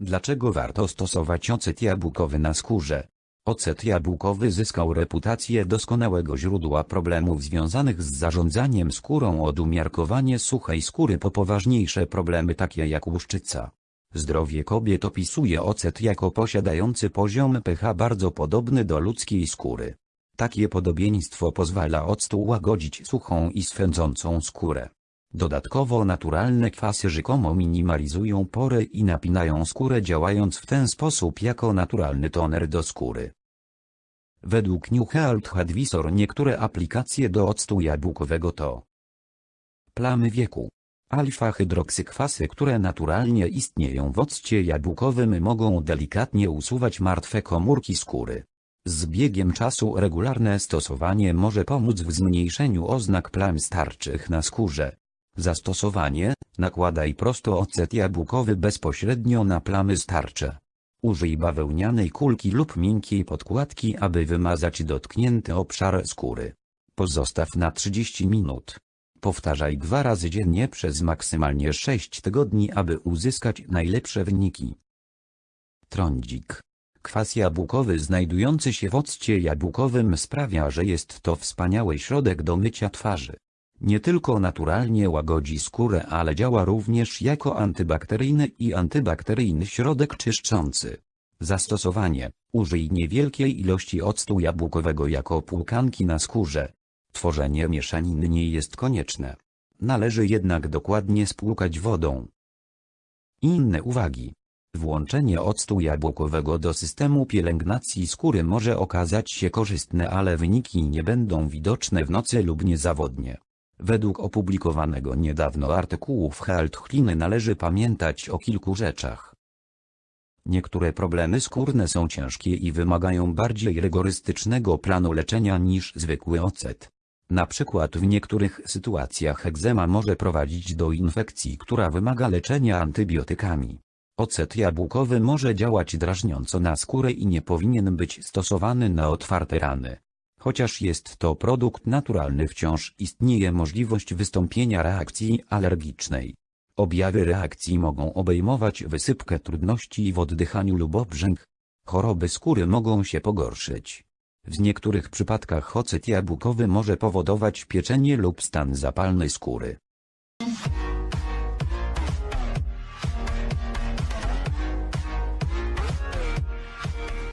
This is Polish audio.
Dlaczego warto stosować ocet jabłkowy na skórze? Ocet jabłkowy zyskał reputację doskonałego źródła problemów związanych z zarządzaniem skórą od umiarkowanie suchej skóry po poważniejsze problemy takie jak łuszczyca. Zdrowie kobiet opisuje ocet jako posiadający poziom pH bardzo podobny do ludzkiej skóry. Takie podobieństwo pozwala octu łagodzić suchą i swędzącą skórę. Dodatkowo naturalne kwasy rzekomo minimalizują pory i napinają skórę działając w ten sposób jako naturalny toner do skóry. Według New Health Advisor niektóre aplikacje do octu jabłkowego to plamy wieku. Alfa-hydroksykwasy, które naturalnie istnieją w occie jabłkowym mogą delikatnie usuwać martwe komórki skóry. Z biegiem czasu regularne stosowanie może pomóc w zmniejszeniu oznak plam starczych na skórze. Zastosowanie, nakładaj prosto ocet jabłkowy bezpośrednio na plamy starcze. Użyj bawełnianej kulki lub miękkiej podkładki aby wymazać dotknięty obszar skóry. Pozostaw na 30 minut. Powtarzaj dwa razy dziennie przez maksymalnie 6 tygodni aby uzyskać najlepsze wyniki. Trądzik. Kwas jabłkowy znajdujący się w occie jabłkowym sprawia, że jest to wspaniały środek do mycia twarzy. Nie tylko naturalnie łagodzi skórę, ale działa również jako antybakteryjny i antybakteryjny środek czyszczący. Zastosowanie. Użyj niewielkiej ilości octu jabłkowego jako płukanki na skórze. Tworzenie mieszaniny nie jest konieczne. Należy jednak dokładnie spłukać wodą. Inne uwagi. Włączenie octu jabłkowego do systemu pielęgnacji skóry może okazać się korzystne, ale wyniki nie będą widoczne w nocy lub niezawodnie. Według opublikowanego niedawno artykułu w Health należy pamiętać o kilku rzeczach. Niektóre problemy skórne są ciężkie i wymagają bardziej rygorystycznego planu leczenia niż zwykły ocet. Na przykład w niektórych sytuacjach egzema może prowadzić do infekcji, która wymaga leczenia antybiotykami. Ocet jabłkowy może działać drażniąco na skórę i nie powinien być stosowany na otwarte rany. Chociaż jest to produkt naturalny wciąż istnieje możliwość wystąpienia reakcji alergicznej. Objawy reakcji mogą obejmować wysypkę trudności w oddychaniu lub obrzęk. Choroby skóry mogą się pogorszyć. W niektórych przypadkach ocet jabłkowy może powodować pieczenie lub stan zapalny skóry.